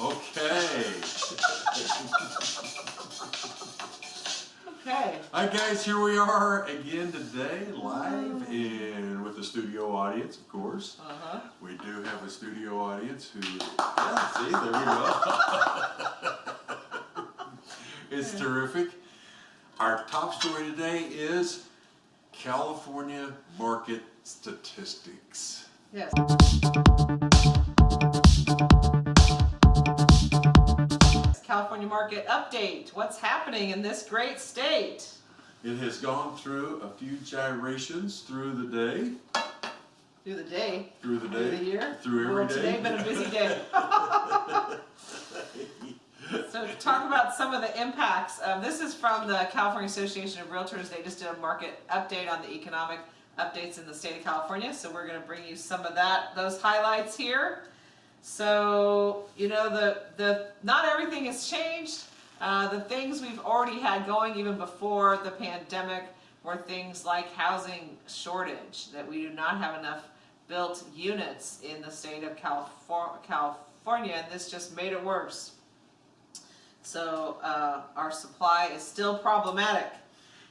Okay. Okay. Hi guys, here we are again today, live and with the studio audience, of course. Uh-huh. We do have a studio audience who, yeah, see, there we go. it's terrific. Our top story today is California market statistics. Yes. California market update. What's happening in this great state? It has gone through a few gyrations through the day, Through the day, through the day. through the year. through every well, day. today been a busy day. so to talk about some of the impacts. Um, this is from the California Association of Realtors. They just did a market update on the economic updates in the state of California. So we're going to bring you some of that, those highlights here. So you know the the not everything has changed. Uh, the things we've already had going even before the pandemic were things like housing shortage, that we do not have enough built units in the state of Califor California, and this just made it worse. So uh, our supply is still problematic.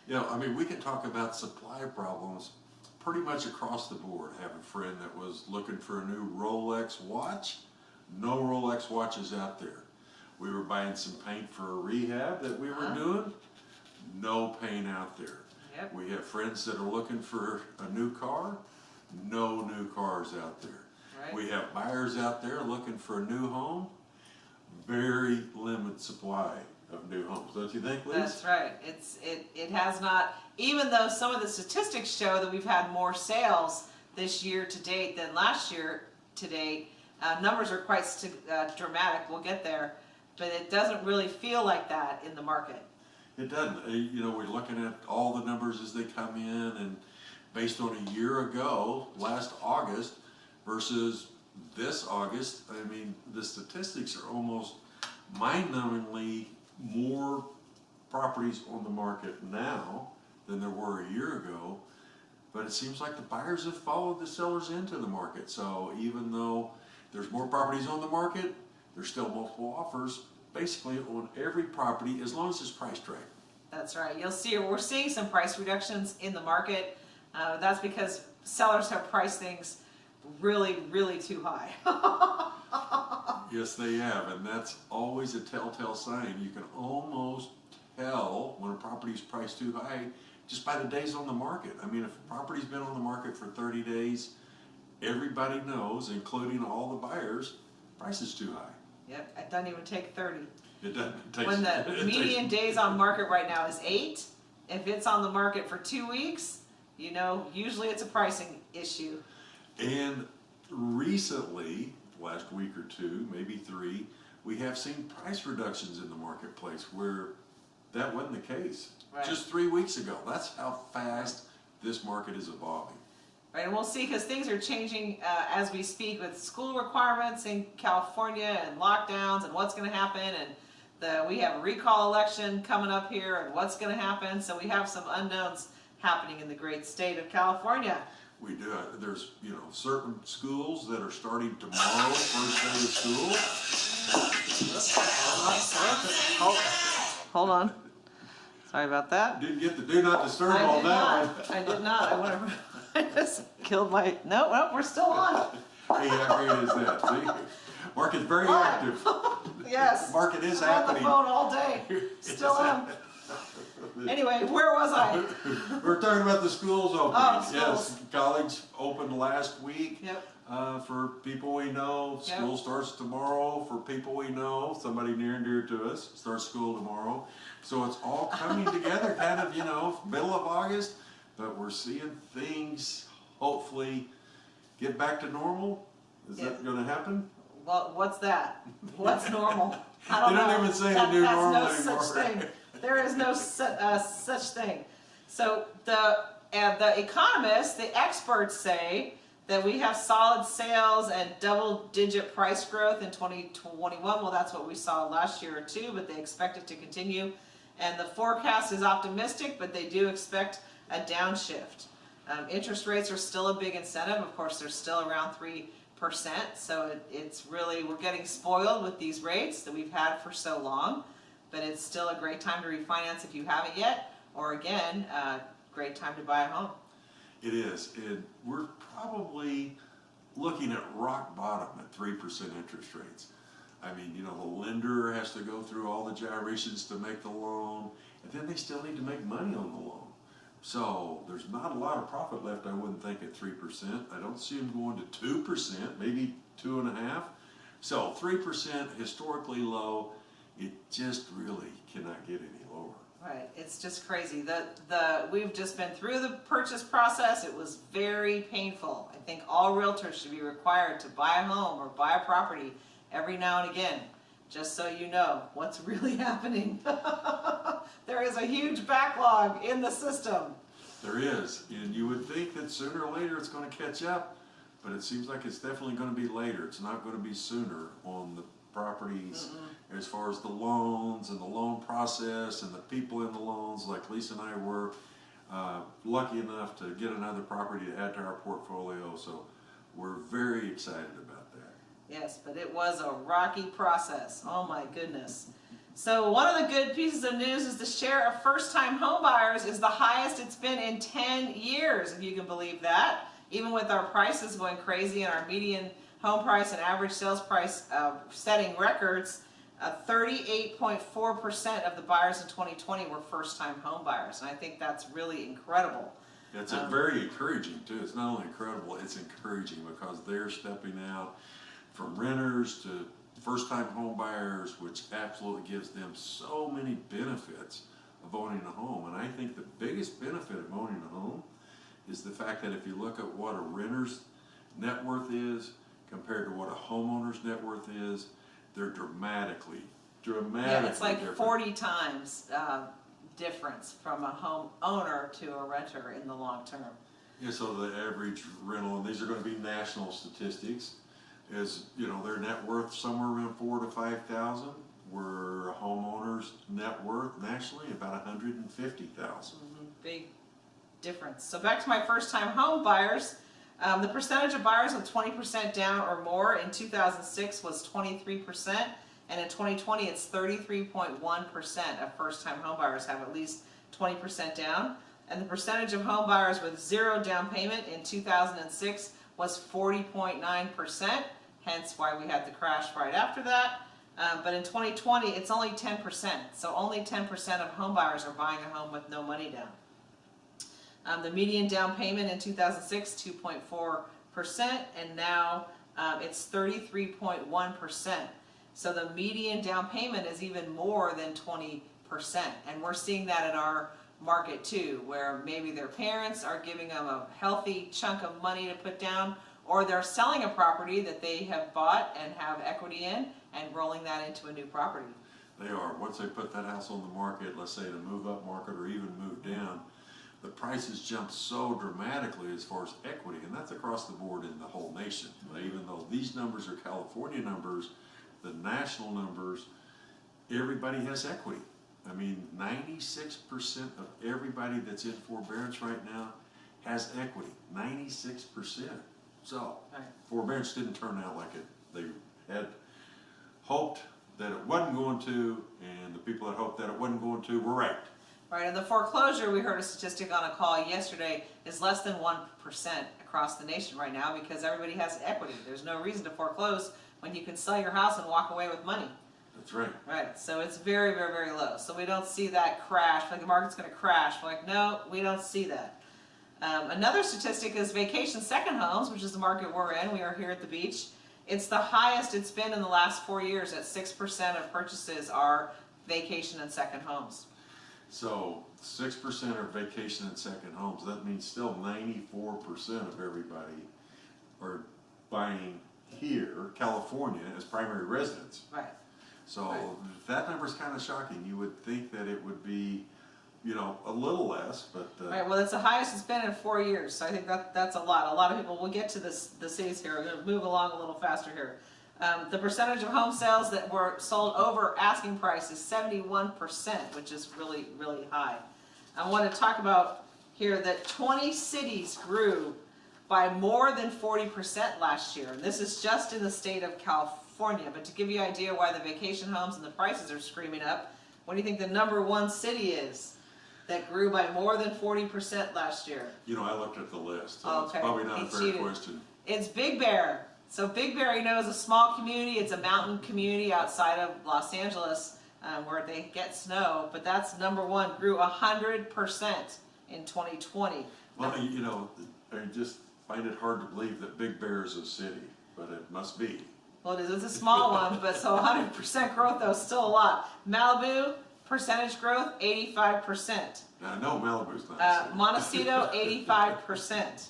You know, I mean, we can talk about supply problems pretty much across the board. I have a friend that was looking for a new Rolex watch. No Rolex watches out there. We were buying some paint for a rehab that we were Uh-huh. doing. No paint out there. Yep. We have friends that are looking for a new car. No new cars out there. Right. We have buyers out there looking for a new home. Very limited supply of new homes, don't you think, Liz? That's right. It's it it has not. Even though some of the statistics show that we've had more sales this year to date than last year to date, uh, numbers are quite uh, dramatic. We'll get there, but it doesn't really feel like that in the market. It doesn't. Uh, You know, we're looking at all the numbers as they come in and based on a year ago, last August versus this August, I mean, the statistics are almost mind-numbingly more properties on the market now than there were a year ago. But it seems like the buyers have followed the sellers into the market. So even though there's more properties on the market, there's still multiple offers basically on every property as long as it's priced right. That's right. You'll see we're seeing some price reductions in the market. Uh, that's because sellers have priced things really, really too high. Yes, they have, and that's always a telltale sign. You can almost tell when a property's priced too high just by the days on the market. I mean, if a property's been on the market for 30 days, everybody knows, including all the buyers, price is too high. yep, it doesn't even take 30. It doesn't it takes, When the median days on market right now is eight, if it's on the market for two weeks, you know, usually it's a pricing issue. And recently, last week or two, maybe three, we have seen price reductions in the marketplace where that wasn't the case. Right. Just three weeks ago. That's how fast this market is evolving. Right, and we'll see because things are changing uh, as we speak with school requirements in California and lockdowns and what's going to happen and the we have a recall election coming up here and what's going to happen. So we have some unknowns happening in the great state of California. We do, uh, there's, you know, certain schools that are starting tomorrow, first day of school. Hold, hold on. Sorry about that. Didn't get the do not disturb I on did that not. I did not. I went over. I just killed my. No, no, we're still on. Hey, how great is that, see? Mark is very Live. active. Yes. The market is I'm on the happening. phone all day. Still am. Anyway, where was I? We're talking about the schools opening. Oh, Yes, schools. college opened last week. Yep. Uh, for people we know, Yep. school starts tomorrow. For people we know, somebody near and dear to us starts school tomorrow. So it's all coming together, kind of, you know, middle of August. But we're seeing things hopefully get back to normal. Is that going to happen? Well, what's that? What's normal? I don't They don't know. even say the That- new normal no such anymore. thing. There is no su- uh, such thing. So the uh, the economists, the experts say that we have solid sales and double-digit price growth in 2021. Well, that's what we saw last year or two, but they expect it to continue. And the forecast is optimistic, but they do expect a downshift. Um, interest rates are still a big incentive. Of course, they're still around 3% So it, it's really, we're getting spoiled with these rates that we've had for so long. But it's still a great time to refinance if you haven't yet, or again, great time to buy a home. It is, and we're probably looking at rock bottom at three percent interest rates. I mean, you know, the lender has to go through all the gyrations to make the loan, and then they still need to make money on the loan. So there's not a lot of profit left, I wouldn't think, at three percent. I don't see them going to two percent, maybe 2.5. So three percent historically low, it just really cannot get any lower. Right, it's just crazy. The, the, we've just been through the purchase process. It was very painful. I think all realtors should be required to buy a home or buy a property every now and again, just so you know what's really happening. There is a huge backlog in the system. There is, and you would think that sooner or later it's gonna catch up, but it seems like it's definitely gonna be later. It's not gonna be sooner on the properties as far as the loans and the loan process and the people in the loans, like Lisa and I were uh, lucky enough to get another property to add to our portfolio, so we're very excited about that. Yes, but it was a rocky process. Oh my goodness. So one of the good pieces of news is the share of first-time homebuyers is the highest it's been in 10 years, if you can believe that. Even with our prices going crazy and our median home price and average sales price uh, setting records, uh, 38.4% of the buyers in 2020 were first-time homebuyers, and I think that's really incredible. It's a very encouraging too. It's not only incredible, it's encouraging because they're stepping out from renters to first-time home buyers, which absolutely gives them so many benefits of owning a home. And I think the biggest benefit of owning a home is the fact that if you look at what a renter's net worth is compared to what a homeowner's net worth is, they're dramatically, dramatically Yeah, it's like different. 40 times uh, difference from a home owner to a renter in the long term. Yeah, so the average rental, and these are gonna be national statistics, is, you know, their net worth somewhere around four to five thousand. Where a homeowner's net worth nationally about hundred and fifty thousand. Big difference. So back to my first time home buyers, um, the percentage of buyers with 20% down or more in 2006 was 23%, and in 2020 it's 33.1% of first time home buyers have at least 20% down. And the percentage of home buyers with zero down payment in 2006 was 40.9%, hence why we had the crash right after that. Um, but in 2020, it's only 10%, so only 10% of homebuyers are buying a home with no money down. Um, the median down payment in 2006, 2.4%, and now um, it's 33.1%. So the median down payment is even more than 20%, and we're seeing that in our market too, where maybe their parents are giving them a healthy chunk of money to put down, or they're selling a property that they have bought and have equity in and rolling that into a new property. They are, once they put that house on the market, let's say to move up market or even move down, the prices jump so dramatically as far as equity, and that's across the board in the whole nation. Even though these numbers are California numbers, the national numbers, everybody has equity. I mean, ninety-six percent of everybody that's in forbearance right now has equity, ninety-six percent. So, Right. forbearance didn't turn out like it, they had hoped that it wasn't going to, and the people that hoped that it wasn't going to were right. Right, and the foreclosure, we heard a statistic on a call yesterday, is less than one percent across the nation right now because everybody has equity. There's no reason to foreclose when you can sell your house and walk away with money. That's right. Right, so it's very, very, very low. So we don't see that crash, like the market's gonna crash. We're like, no, we don't see that. Um, another statistic is vacation second homes, which is the market we're in. We are here at the beach. It's the highest it's been in the last four years. At six percent of purchases are vacation and second homes. So six percent are vacation and second homes. That means still ninety-four percent of everybody are buying here, California, as primary residence. Right. So Right. that is kind of shocking. You would think that it would be, you know, a little less, but uh, Right, well, it's the highest it's been in four years, so I think that, that's a lot. A lot of people, we'll get to this, the cities here, we're gonna move along a little faster here. Um, the percentage of home sales that were sold over asking price is seventy-one percent, which is really, really high. I wanna talk about here that twenty cities grew by more than 40% last year. And this is just in the state of California. But to give you an idea why the vacation homes and the prices are screaming up, what do you think the number one city is that grew by more than 40% last year? You know, I looked at the list, so it's probably not a he fair cheated. question. It's Big Bear. So Big Bear, you know, is a small community. It's a mountain community outside of Los Angeles um, where they get snow. But that's number one, grew 100% in 2020. Well, you know, I just find it hard to believe that Big Bear is a city, but it must be. Well, it is. It's a small one, but so 100% growth though, is still a lot. Malibu, percentage growth, 85%. Now, I know Malibu's not Uh. Montecito, 85%.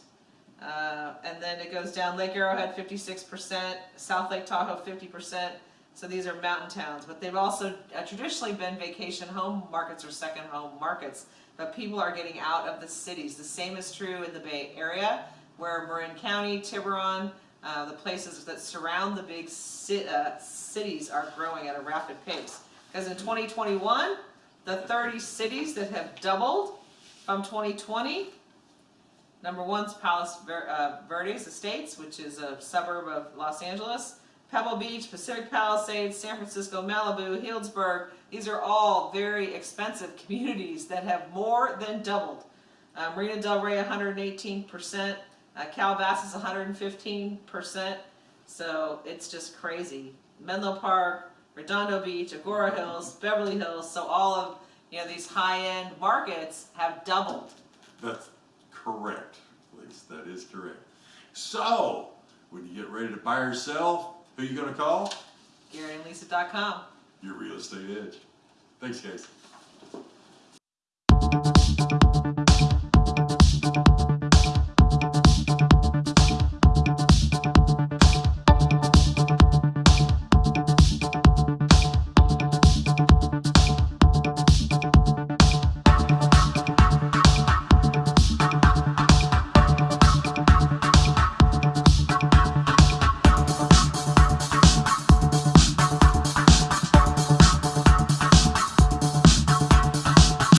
Uh, and then it goes down Lake Arrowhead, 56%, South Lake Tahoe, 50%. So these are mountain towns, but they've also uh, traditionally been vacation home markets or second home markets. But people are getting out of the cities. The same is true in the Bay Area, where Marin County, Tiburon, uh, the places that surround the big ci- uh, cities are growing at a rapid pace. Because in 2021, the 30 cities that have doubled from 2020, number one's Palos uh, Verdes Estates, which is a suburb of Los Angeles. Pebble Beach, Pacific Palisades, San Francisco, Malibu, Healdsburg. These are all very expensive communities that have more than doubled. Uh, Marina Del Rey, 118%. Uh, Calabasas, 115%. So it's just crazy. Menlo Park, Redondo Beach, Agoura Hills, Beverly Hills. So all of you know these high-end markets have doubled. That's correct, Lisa, that is correct. So, when you get ready to buy or sell, who are you gonna call? GaryandLisa.com. Your real estate edge. Thanks, guys.